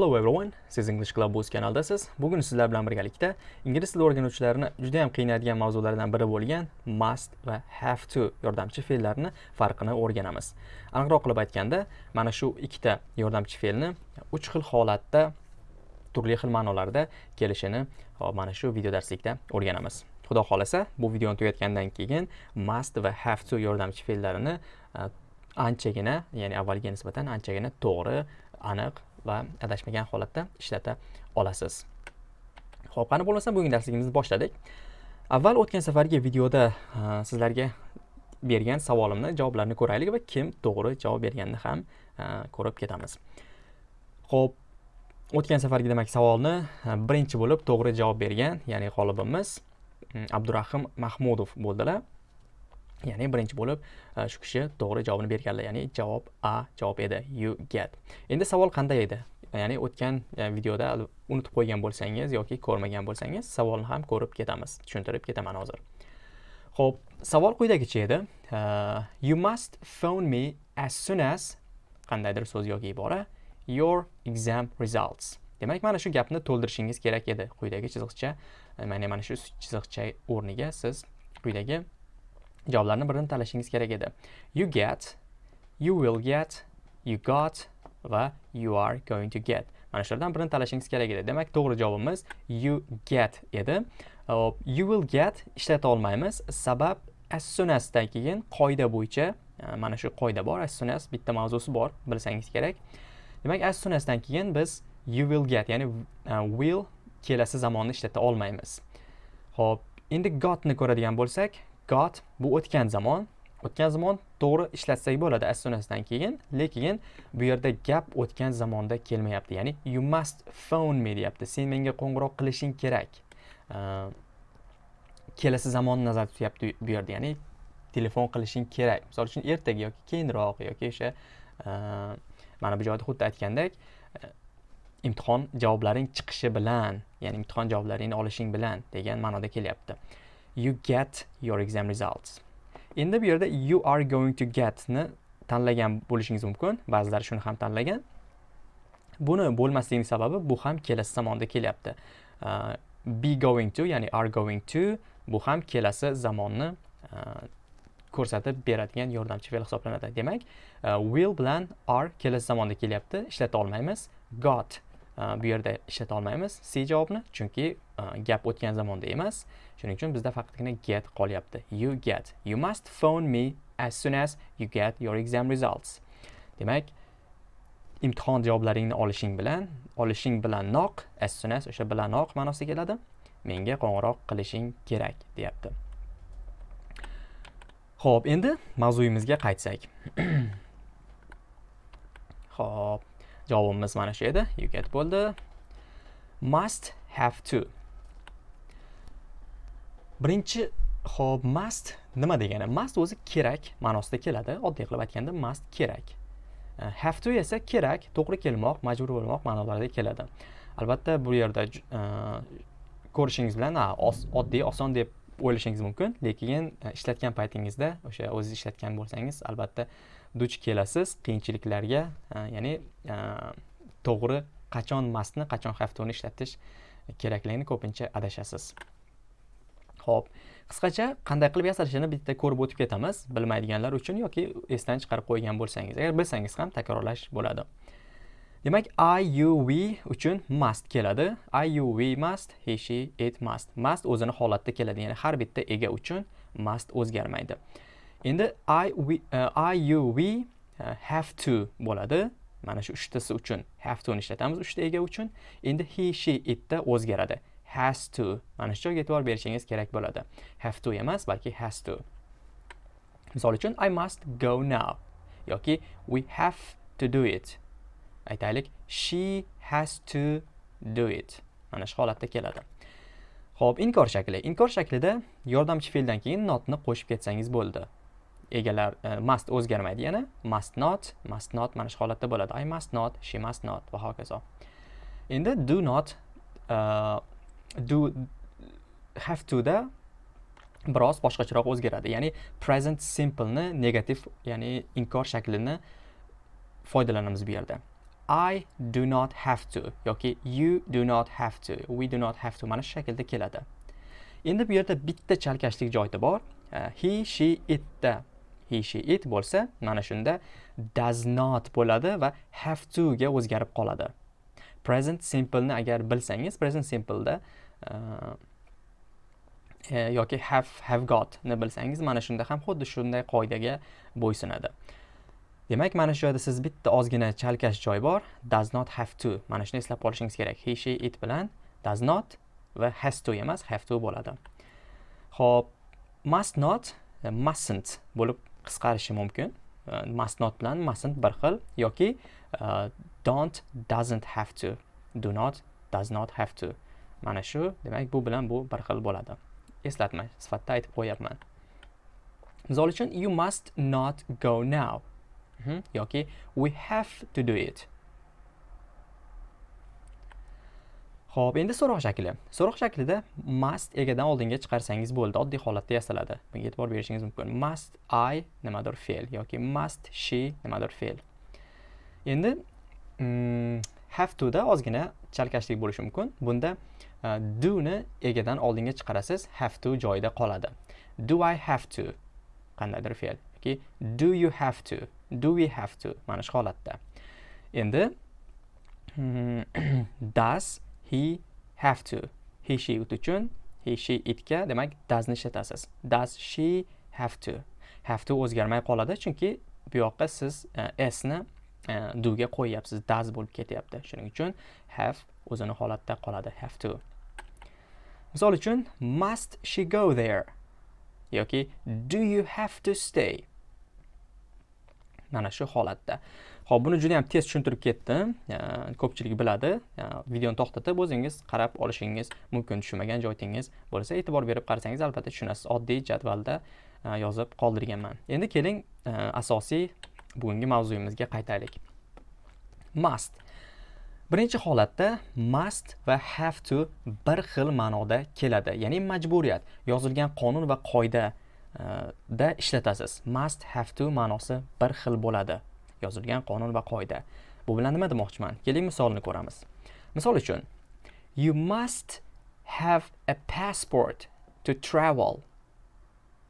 Hello everyone, siz English Club Boost kanaldasiz. Bugun sizlar bilan birgalikda ingliz tili o'rganuvchilarini juda ham qiynaydigan mavzulardan biri bo'lgan must va have to yordamchi fe'llarni farqini o'rganamiz. Aniqroq qilib aytganda, mana shu ikkita yordamchi fe'lni uch xil holatda turli xil ma'nolarda kelishini hop mana shu video darslikda o'rganamiz. Xudo xolasa, bu videoni tugatgandan keyin must va have to yordamchi fe'llarini anchagina, ya'ni avvalgiga nisbatan anchagina to'g'ri, aniq va adashmagan holatda ishlata olasiz. Ho'p qani bo'lmasa bugungi darsligimizni boshladik. Avval o'tgan safargi videoda sizlarga bergan savolimni javoblarini ko'raylik va kim to'g'ri javob berganini ham ko'rib ketamiz. Ho'p o'tgan safargi demak savolni birinchi bo'lib to'g'ri javob bergan ya'ni g'olibimiz abdurahim mahmudov bo'ldilar. Ya'ni birinchi bo'lib e, shu kishi to'g'ri javobni berganlar. Ya'ni javob a javob edi you get. Endi savol qanday edi? Ya'ni o'tgan e, videoda unutib qo'ygan bo'lsangiz yoki ko'rmagan bo'lsangiz savolni ham ko'rib ketamiz tushuntirib ketaman hozir. Ho'p savol quyidagicha edi. Uh, you must phone me as soon as qandaydir so'z yoki ibora your exam results. Demak mana shu gapni to'ldirishingiz kerak edi quyidagi chiziqcha. Mana mana shu chiziqcha o'rniga siz quyidagi javoblarni birini tanlashingiz kerak edi. You get you will get you got va you are going to get. Mana shulardan birini tanlashingiz kerak edi. Demak to'g'ri javobimiz you get edi. You will get ishlata olmaymiz. Sabab as soon asdan keyin qoida bo'yicha e, mana shu qoida bor as soon as bitta mavzusi bor bilsangiz kerak. Demak as soon asdan keyin biz you will get ya'ni uh, will kelasi zamonni ishlata olmaymiz. Ho'p endi gotni ko'radigan bo'lsak got bu o'tgan zamon o'tgan zamon to'g'ri ishlatsak bo'ladi as soon asdan keyin. Lekin bu yerda gap o'tgan zamonda kelmayapti. Ya'ni you must phone me deyapti. Sen menga qo'ng'iroq qilishing kerak. Kelasi zamonni nazarda tutyapti bu yerda. Ya'ni telefon qilishing kerak. Misol uchun ertaga yoki keyinroq yoki o'sha mana bu joyda xuddi aytgandek imtihon javoblaring chiqishi bilan ya'ni imtihon javoblaringni olishing bilan degan ma'noda kelyapti. You get your exam results. Endi bu yerda you are going to get ni tanlagan bo'lishingiz mumkin. Ba'zilar shuni ham tanlagan. Buni bo'lmasligining sababi bu ham kelasi zamonda kelyapti. Uh, be going to ya'ni are going to bu ham kelasi zamonni uh, ko'rsatib beradigan yordamchi fe'l hisoblanadi. Demak uh, will bilan are kelasi zamonda kelyapti. Ishlata olmaymiz. Got bu yerda ishlata olmaymiz. C javobni chunki Э, gap o'tgan zamonda emas. Shuning uchun bizda faqatgina get qolyapti. You get. You must phone me as soon as you get your exam results. Demak imtihon javoblaringni olishing bilan olishing bilanoq as soon as o'sha bilanoq ma'nosiga keladi. Menga qo'ng'iroq qilishing kerak deyapti. Ho'p endi mavzuyimizga qaytsak. Ho'p javobimiz mana shu edi. You get bo'ldi. Must have to. Birinchi ho'p must nima degani? Must o'zi kerak ma'nosida keladi. Oddiy qilib aytganda must kerak. E, have to esa kerak to'g'ri kelmoq majbur bo'lmoq ma'nolarida keladi. Albatta bu yerda e, ko'rishingiz bilan oddiy oson deb o'ylashingiz mumkin. Lekin e, ishlatgan paytingizda o'sha o'zingiz ishlatgan bo'lsangiz albatta duch kelasiz qiyinchiliklarga. Ya'ni to'g'ri qachon mastni qachon have toni ishlatish kerakligini ko'pincha adashasiz. Xo'p, qisqacha qanday qilib yasalishini bitta ko'rib o'tib ketamiz. Bilmaydiganlar uchun yoki esdan chiqarib qo'ygan bo'lsangiz. Agar bilsangiz ham takrorlash bo'ladi. Demak i you we uchun must keladi. I you we must he she it must. Must o'zini holatda keladi ya'ni har bitta ega uchun must o'zgarmaydi. Endi i we uh, i you we uh, have to bo'ladi. Mana shu uchtasi uchun. Have to ni ishlatamiz uchta ega uchun. Endi he she itda o'zgaradi. Has to. Mana shu joyga e'tibor berishingiz kerak bo'ladi. Have to emas balki has to. Misol uchun i must go now. Yoki we have to do it. Aytaylik she has to do it. Mana shu holatda keladi. Ho'p inkor shakli. Inkor shaklida yordamchi fe'ldan keyin notni qo'shib ketsangiz bo'ldi. Egalar uh, must o'zgarmaydi. Yana must not must not mana shu holatda bo'ladi. I must not she must not va hokazo. Endi do not uh, do have to da biroz boshqacharoq o'zgaradi. Ya'ni present simpleni negativ ya'ni inkor shaklini foydalanamiz bu yerda. I do not have to yoki you do not have to we do not have to mana shu shaklda keladi. Endi bu yerda bitta chalkashlik joyi bor. E, he she itda he she it bo'lsa mana shunda does not bo'ladi va have to ga o'zgarib qoladi. Present simpleni agar bilsangiz present simpleda uh, e, e, yoki have have gotni bilsangiz mana shunda ham xuddi shunday qoidaga bo'ysunadi. Demak mana shu joyda siz bitta ozgina chalkash joy bor does not have to. Mana shuni eslab qolishingiz kerak. He she it bilan does not va has to emas have to bo'ladi. Ho'p must not e, mustn't bo'lib qisqarishi mumkin. Uh, must not bilan mustn't bir xil yoki uh, don't doesn't have to do not does not have to. Mana shu demak bu bilan bu bir xil bo'ladi. Eslatma sifatida aytib qo'yapman misol uchun you must not go now. Mhm, yoki we have to do it. Xo'p, endi so'roq shakli. So'roq shaklida must egadan oldinga chiqarsangiz bo'ldi. Oddiy holatda yasaladi. Bunga e'tibor berishingiz mumkin. Must I nimadir fe'l yoki must she nimadir fe'l. Endi mm, have to da ozgina chalkashlik bo'lishi mumkin. Bunda e, do ni egadan oldinga chiqarasiz have to joyida qoladi do i have to qandaydir fe'l yoki do you have to do we have to mana shu holatda endi mm, does he have to. He she it uchun. He she itga demak does ni ishlatasiz. Does she have to? Have to o'zgarmay qoladi chunki bu yoqqa siz e, s ni e, uh, ga qo'yyapsiz. Does bo'lib ketyapti. Shuning uchun have o'zini holatda qoladi. Have to. Misol uchun must she go there? Yoki do you have to stay? Mana shu holatda. Ho'p buni juda ham tez tushuntirib ketdim. Ko'pchilik biladi. Videoni to'xtatib o'zingiz qarab olishingiz mumkin tushunmagan joyingiz bo'lsa e'tibor berib qarasangiz albatta tushunasiz. Oddiy jadvalda e, yozib qoldirganman. Endi keling e, asosiy bugungi mavzuyimizga qaytaylik. Must. Birinchi holatda must va have to bir xil ma'noda keladi. Ya'ni majburiyat yozilgan qonun va qoida e, da ishlatasiz. Must have to ma'nosi bir xil bo'ladi. Yozilgan qonun va qoida. Bu bilan nima demoqchiman? Keling misolni ko'ramiz. Misol uchun you must have a passport to travel.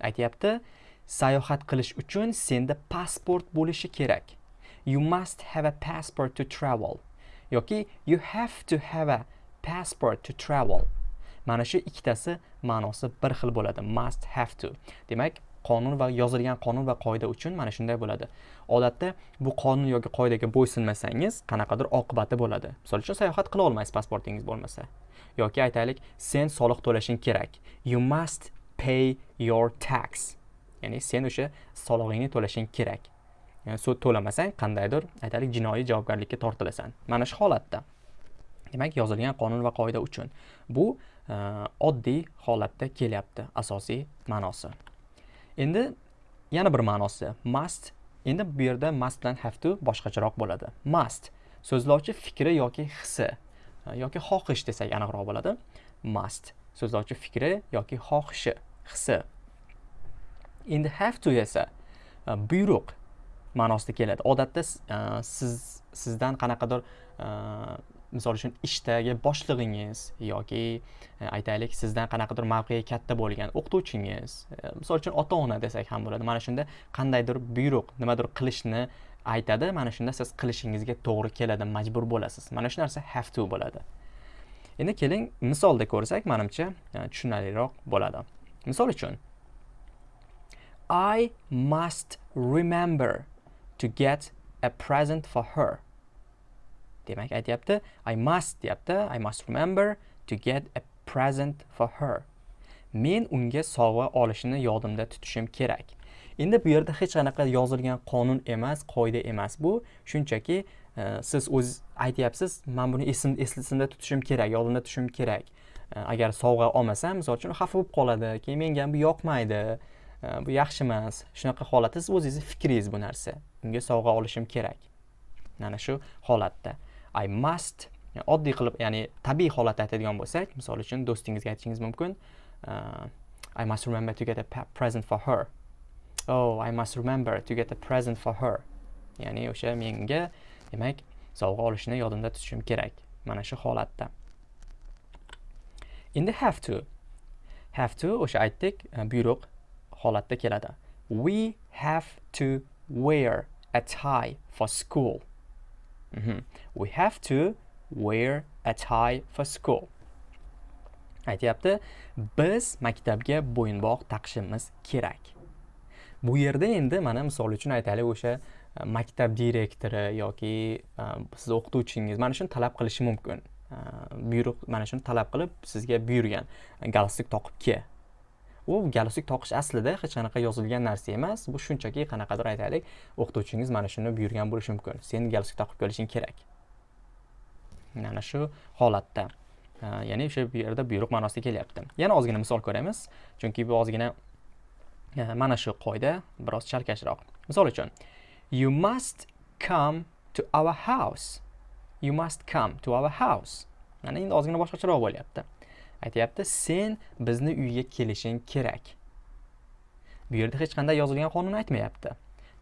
Aytyapti sayohat qilish uchun senda pasport bo'lishi kerak. You must have a passport to travel. Yoki you have to have a passport to travel. Mana shu ikkitasi ma'nosi bir xil bo'ladi. Must have to. Demak qonun va yozilgan qonun va qoida uchun mana shunday bo'ladi. Odatda bu qonun yoki qoidaga bo'ysunmasangiz qanaqadir oqibati bo'ladi. Misol uchun sayohat qila olmaysiz pasportingiz bo'lmasa. Yoki aytaylik sen soliq to'lashing kerak. You must pay your tax. Ya'ni sen o'sha solig'ingni to'lashing kerak. Yani sud to'lamasang qandaydir aytaylik jinoiy javobgarlikka tortilasan. Mana shu holatda. Demak yozilgan qonun va qoida uchun bu oddiy holatda kelyapti asosiy ma'nosi. Endi yana bir ma'nosi. Must. Endi bu yerda must bilan have to boshqacharoq bo'ladi. Must. So'zlovchi fikri yoki hissi. Yoki xohish desak aniqroq bo'ladi. Must. So'zlovchi fikri yoki xohishi hissi. Endi have to esa buyruq ma'nosida keladi. Odatda siz sizdan qanaqadir misol uchun ishdagi boshlig'ingiz yoki e, aytaylik sizdan qanaqadir mavqei katta bo'lgan o'qituvchingiz e, misol uchun ota ona desak ham bo'ladi. Mana shunda qandaydir buyruq nimadir qilishni aytadi. Mana shunda siz qilishingizga to'g'ri keladi majbur bo'lasiz. Mana shu narsa have to bo'ladi. Endi keling misolda ko'rsak manimcha e, tushunarliroq bo'ladi. Misol uchun I must remember to get a present for her. Demak aytyapti i must deyapti i must remember to get a present for her. Men unga sovg'a olishni yodimda tutishim kerak. Endi bu yerda hech qanaqa yozilgan qonun emas qoida emas bu. Shunchaki e, siz o'z aytyapsiz man buni esimda tutishim kerak yodimda tutishim kerak. E, agar sovg'a olmasam misol uchun xafa bo'lib qoladi keyin menga bu yoqmaydi. E, bu yaxshi emas. Shunaqa holatda siz o'zingizni fikringiz bu narsa. Unga sovg'a olishim kerak. Mana shu holatda. I must oddiy qilib ya'ni tabiiy holatda aytadigan bo'lsak misol uchun do'stingizga aytishingiz mumkin uh, i must remember to get a present for her. Oh i must remember to get a present for her. Ya'ni o'sha menga demak sovg'a olishni yodimda tutishim kerak mana shu holatda. Endi have to have to o'sha aytdik uh, buyruq holatda keladi. We have to wear a tie for school. Mm -hmm. we have to wear a tie for school. Aytyapti biz maktabga bo'yinbog' taqishimiz kerak. Bu yerda endi mana misol uchun aytaylik o'sha e, maktab direktori yoki e, siz o'qituvchingiz mana shuni talab qilishi mumkin. E, buyruq mana shuni talab qilib sizga buyurgan. Galstuk toqib kel u galstuk toqish aslida hech qanaqa yozilgan narsa emas. Bu shunchaki qanaqadir aytaylik o'qituvchingiz mana shuni buyurgan bo'lishi mumkin. Sen galstuk taqib kelishing kerak. Mana shu holatda. Ya'ni o'sha bu yerda buyruq ma'nosida kelyapti. Yana ozgina misol ko'ramiz chunki bu ozgina mana shu qoida biroz chalkashroq. Misol uchun you must come to our house. You must come to our house. Mana endi ozgina boshqacharoq bo'lyapti. Aytyapti sen bizni uyga kelishing kerak. Bu yerda hech qanday yozilgan qonun aytmayapti.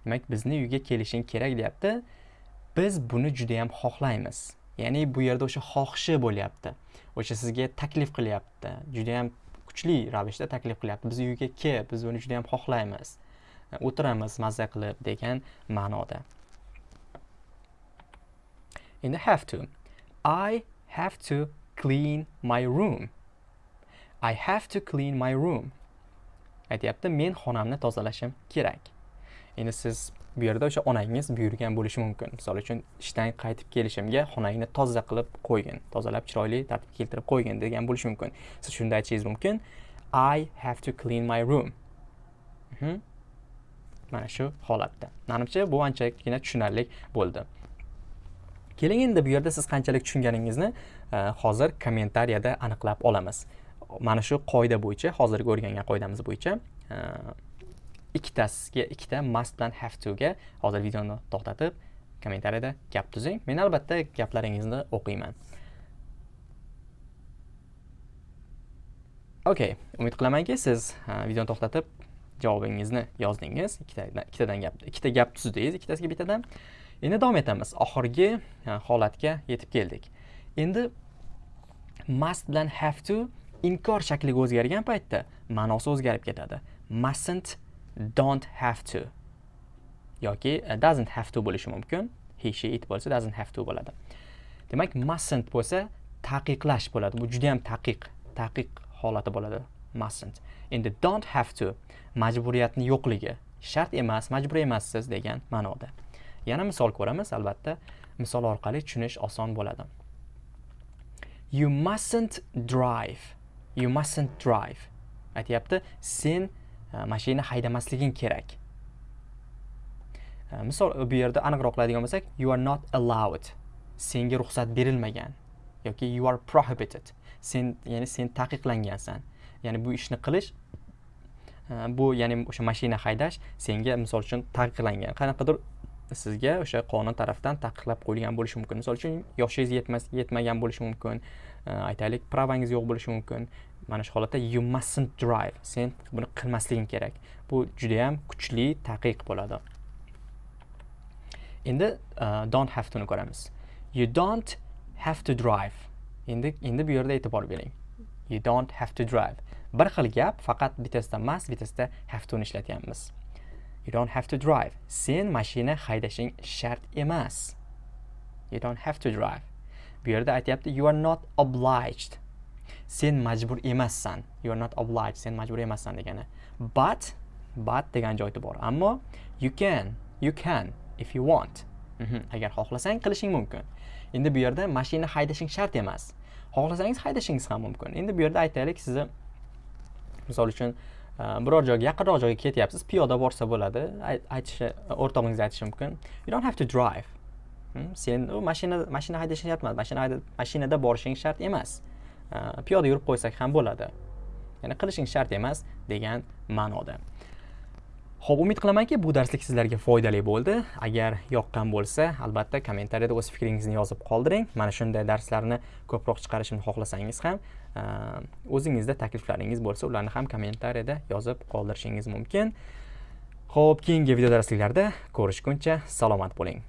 Demak bizni uyga kelishing kerak deyapti. Biz buni juda yam xohlaymiz. Ya'ni bu yerda o'sha xohishi bo'lyapti. O'sha sizga taklif qilyapti. Juda yam kuchli ravishda taklif qilyapti. Biz uyga kel biz buni juda yam xohlaymiz. O'tiramiz mazza qilib degan ma'noda. Endi have to. I have to clean my room. I have to clean my room. Aytyapti men xonamni tozalashim kerak. Endi siz bu yerda o'sha onangiz buyurgan bo'lishi mumkin. Misol uchun ishdan qaytib kelishimga xonangni toza qilib qo'ygin tozalab chiroyli tartibga keltirib qo'ygin degan bo'lishi mumkin. Siz shunda aytishingiz mumkin. I have to clean my room. Mhm. mana shu holatda. Manimcha bu anchagina tushunarli bo'ldi. Keling endi bu yerda siz qanchalik tushunganingizni eh, hozir kommentariyada aniqlab olamiz. Mana shu qoida bo'yicha hozirgi o'rgangan qoidamiz bo'yicha e, ikkitasiga ikkita must bilan have to ga hozir videoni to'xtatib kommentariyada gap tuzing. Men albatta gaplaringizni o'qiyman. Okey umid qilamanki siz e, videoni to'xtatib javobingizni yozdingiz. Ikkitadan gap ikkita gap tuzdingiz ikkitasiga bittadan. Endi davom etamiz. Oxirgi e, holatga yetib keldik. Endi must bilan have to inkor shakliga o'zgargan paytda ma'nosi o'zgarib ketadi. Mustn't don't have to yoki e, doesn't have to bo'lishi mumkin. He she it bo'lsa doesn't have to bo'ladi. Demak mustn't bo'lsa taqiqlash bo'ladi. Bu juda yam taqiq taqiq holati bo'ladi. Mustn't. Endi don't have to majburiyatni yo'qligi shart emas majbur emassiz degan ma'noda. Yana misol ko'ramiz albatta. Misol orqali tushunish oson bo'ladi. You mustn't drive. You mustn't drive. Aytyapti sen e, mashina haydamasliging kerak. E, misol bu yerda aniqroq qiladigan bo'lsak you are not allowed. Senga ruxsat berilmagan yoki you are prohibited. Sen ya'ni sen taqiqlangansan. Ya'ni bu ishni qilish e, bu ya'ni o'sha mashina haydash senga misol uchun taqiqlangan. Qanaqadir sizga o'sha qonun tarafdan taqiqlab qo'yilgan bo'lishi mumkin. Misol uchun yoshingiz yetmas yetmagan bo'lishi mumkin. Э, aytaylik pravangiz yo'q bo'lishi mumkin. Mana shu holatda you mustn't drive. Sen buni qilmasliging kerak. Bu judayam kuchli taqiq bo'ladi. Endi uh, don't have toni ko'ramiz. You don't have to drive. Endi endi bu yerda e'tibor bering. You don't have to drive. Bir xil gap faqat bittasida must bittasida have toni ishlatyapmiz. You don't have to drive. Sen mashina haydashing shart emas. You don't have to drive. Bu yerda aytyapti you are not obliged. Sen majbur emassan. You are not obliged. Sen majbur emassan degani. But but degan joyi bor ammo you can you can if you want. Mhm. Agar xohlasang qilishing mumkin. Endi bu yerda mashina haydashing shart emas. Xohlasangiz haydashingiz ham mumkin. Endi bu yerda aytaylik sizni misol uchun e, biror joyga yaqinroq joyga ketyapsiz piyoda borsa bo'ladi. Aytishi o'rtog'ingiz aytishi mumkin. You don't have to drive? Sen u mashina mashina haydashing shart emas. Mashina mashinada borishing shart emas. Piyoda yurib qo'ysak ham bo'ladi. Ya'ni qilishing shart emas degan ma'noda. Ho'p umid qilamanki bu darslik sizlarga foydali bo'ldi. Agar yoqqan bo'lsa albatta kommentariyada o'z fikringizni yozib qoldiring. Mana shunday darslarni ko'proq chiqarishimni xohlasangiz ham o'zingizda takliflaringiz bo'lsa ularni ham kommentariyada yozib qoldirishingiz mumkin. Ho'p keyingi video darsliklarda ko'rishguncha salomat bo'ling.